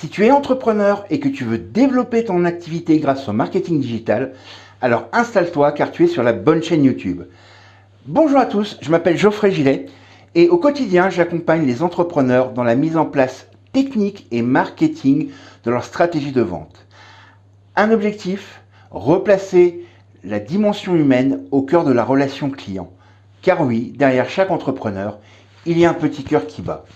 Si tu es entrepreneur et que tu veux développer ton activité grâce au marketing digital, alors installe-toi car tu es sur la bonne chaîne YouTube. Bonjour à tous, je m'appelle Geoffrey Gillet et au quotidien j'accompagne les entrepreneurs dans la mise en place technique et marketing de leur stratégie de vente. Un objectif, replacer la dimension humaine au cœur de la relation client. Car oui, derrière chaque entrepreneur, il y a un petit cœur qui bat.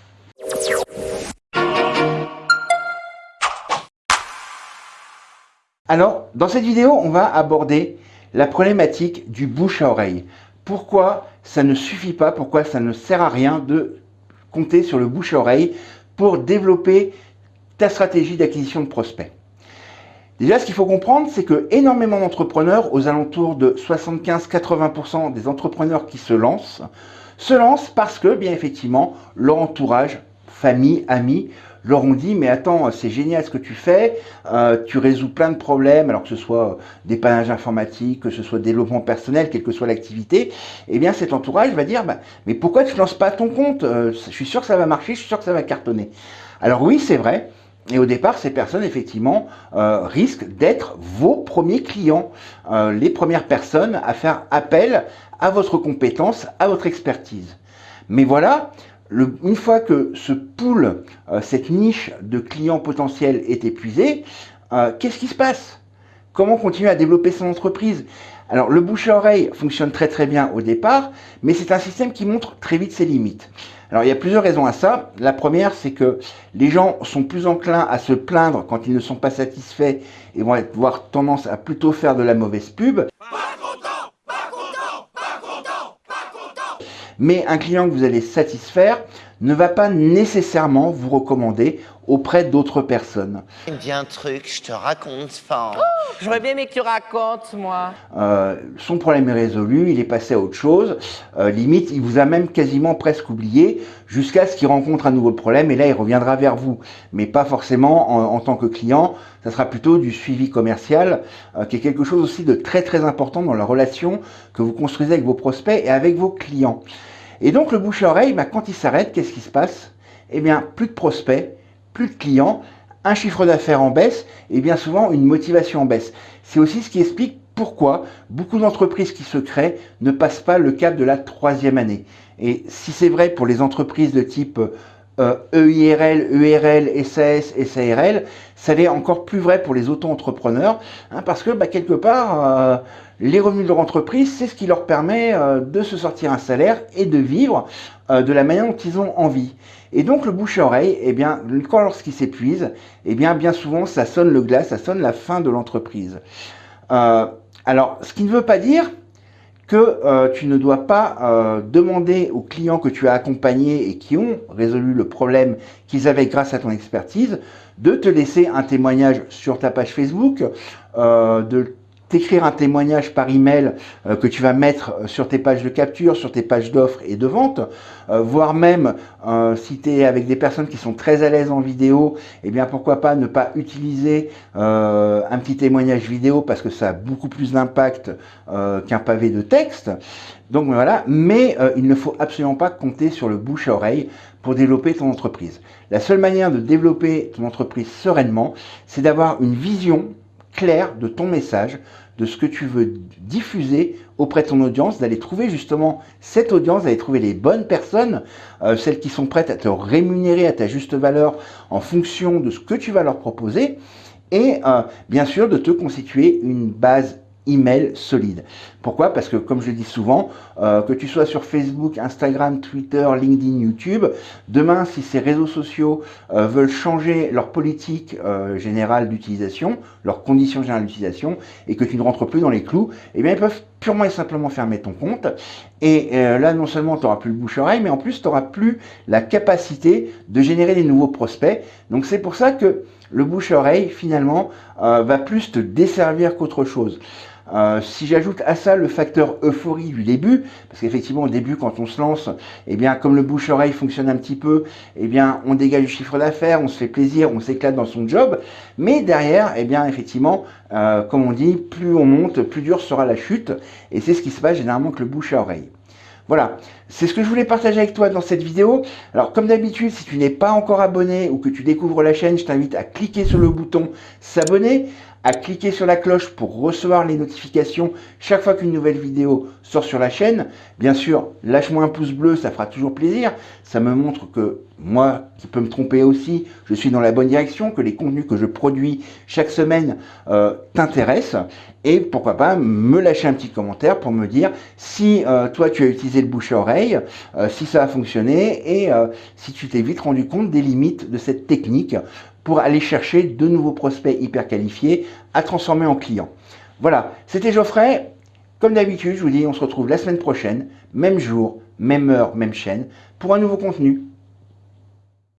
Alors, dans cette vidéo, on va aborder la problématique du bouche à oreille. Pourquoi ça ne suffit pas, pourquoi ça ne sert à rien de compter sur le bouche à oreille pour développer ta stratégie d'acquisition de prospects? Déjà, ce qu'il faut comprendre, c'est que énormément d'entrepreneurs, aux alentours de 75-80% des entrepreneurs qui se lancent, se lancent parce que, bien effectivement, leur entourage, famille, amis, leur ont dit mais attends c'est génial ce que tu fais, euh, tu résous plein de problèmes alors que ce soit des panages informatiques, que ce soit développement personnel, quelle que soit l'activité, eh bien cet entourage va dire bah, mais pourquoi tu ne lances pas ton compte euh, Je suis sûr que ça va marcher, je suis sûr que ça va cartonner. Alors oui c'est vrai, et au départ, ces personnes, effectivement, euh, risquent d'être vos premiers clients, les premières personnes à faire appel à votre compétence, à votre expertise. Mais voilà, une fois que ce pool, euh, cette niche de clients potentiels est épuisée, euh, qu'est-ce qui se passe? Comment continuer à développer son entreprise? Alors le bouche à oreille fonctionne très très bien au départ, mais c'est un système qui montre très vite ses limites. Alors il y a plusieurs raisons à ça. La première, c'est que les gens sont plus enclins à se plaindre quand ils ne sont pas satisfaits et vont avoir tendance à plutôt faire de la mauvaise pub. Mais un client que vous allez satisfaire ne va pas nécessairement vous recommander auprès d'autres personnes. Il me dit un truc, je te raconte pas. Oh, J'aurais bien aimé que tu racontes, moi. Euh, son problème est résolu, il est passé à autre chose. Euh, limite, il vous a même quasiment presque oublié jusqu'à ce qu'il rencontre un nouveau problème et là, il reviendra vers vous. Mais pas forcément en, tant que client, ça sera plutôt du suivi commercial, euh, qui est quelque chose aussi de très très important dans la relation que vous construisez avec vos prospects et avec vos clients. Et donc le bouche-oreille, bah, quand il s'arrête, qu'est-ce qui se passe? Eh bien, plus de prospects, plus de clients, un chiffre d'affaires en baisse et bien souvent une motivation en baisse. C'est aussi ce qui explique pourquoi beaucoup d'entreprises qui se créent ne passent pas le cap de la troisième année. Et si c'est vrai pour les entreprises de type EIRL, euh, ERL, SAS, SARL, ça l'est encore plus vrai pour les auto-entrepreneurs, hein, parce que bah, quelque part, euh, les revenus de leur entreprise, c'est ce qui leur permet euh, de se sortir un salaire et de vivre de la manière dont ils ont envie. Et donc le bouche-oreille, eh bien, quand lorsqu'il s'épuise, eh bien, bien souvent, ça sonne le glace, ça sonne la fin de l'entreprise. alors, ce qui ne veut pas dire que euh, tu ne dois pas euh, demander aux clients que tu as accompagnés et qui ont résolu le problème qu'ils avaient grâce à ton expertise, de te laisser un témoignage sur ta page Facebook, euh, de t'écrire un témoignage par email euh, que tu vas mettre euh, sur tes pages de capture, sur tes pages d'offres et de vente, euh, voire même si tu es avec des personnes qui sont très à l'aise en vidéo, eh bien pourquoi pas ne pas utiliser un petit témoignage vidéo parce que ça a beaucoup plus d'impact qu'un pavé de texte. Donc voilà, mais il ne faut absolument pas compter sur le bouche à oreille pour développer ton entreprise. La seule manière de développer ton entreprise sereinement, c'est d'avoir une vision clair de ton message, de ce que tu veux diffuser auprès de ton audience, d'aller trouver justement cette audience, d'aller trouver les bonnes personnes, euh, celles qui sont prêtes à te rémunérer à ta juste valeur en fonction de ce que tu vas leur proposer, et euh, bien sûr de te constituer une base email solide. Pourquoi? Parce que, comme je dis souvent, euh, que tu sois sur Facebook, Instagram, Twitter, LinkedIn, YouTube, demain, si ces réseaux sociaux euh, veulent changer leur politique euh, générale d'utilisation, leurs conditions générales d'utilisation, et que tu ne rentres plus dans les clous, eh bien, ils peuvent purement et simplement fermer ton compte. Et là, non seulement tu n'auras plus le bouche-oreille, mais en plus, tu n'auras plus la capacité de générer des nouveaux prospects. Donc, c'est pour ça que le bouche-oreille, finalement, va plus te desservir qu'autre chose. Euh, si j'ajoute à ça le facteur euphorie du début, parce qu'effectivement au début quand on se lance, eh bien comme le bouche-oreille fonctionne un petit peu, eh bien on dégage du chiffre d'affaires, on se fait plaisir, on s'éclate dans son job, mais derrière, eh bien effectivement, euh, comme on dit, plus on monte, plus dur sera la chute, et c'est ce qui se passe généralement avec le bouche à oreille. Voilà, c'est ce que je voulais partager avec toi dans cette vidéo. Alors comme d'habitude, si tu n'es pas encore abonné ou que tu découvres la chaîne, je t'invite à cliquer sur le bouton s'abonner, à cliquer sur la cloche pour recevoir les notifications chaque fois qu'une nouvelle vidéo sort sur la chaîne. Bien sûr, lâche-moi un pouce bleu, ça fera toujours plaisir. Ça me montre que moi, qui peux me tromper aussi, je suis dans la bonne direction, que les contenus que je produis chaque semaine euh, t'intéressent. Et pourquoi pas me lâcher un petit commentaire pour me dire si euh, toi tu as utilisé le bouche à oreille, euh, si ça a fonctionné et si tu t'es vite rendu compte des limites de cette technique pour aller chercher de nouveaux prospects hyper qualifiés à transformer en clients. Voilà, c'était Geoffrey. Comme d'habitude, je vous dis, on se retrouve la semaine prochaine, même jour, même heure, même chaîne, pour un nouveau contenu.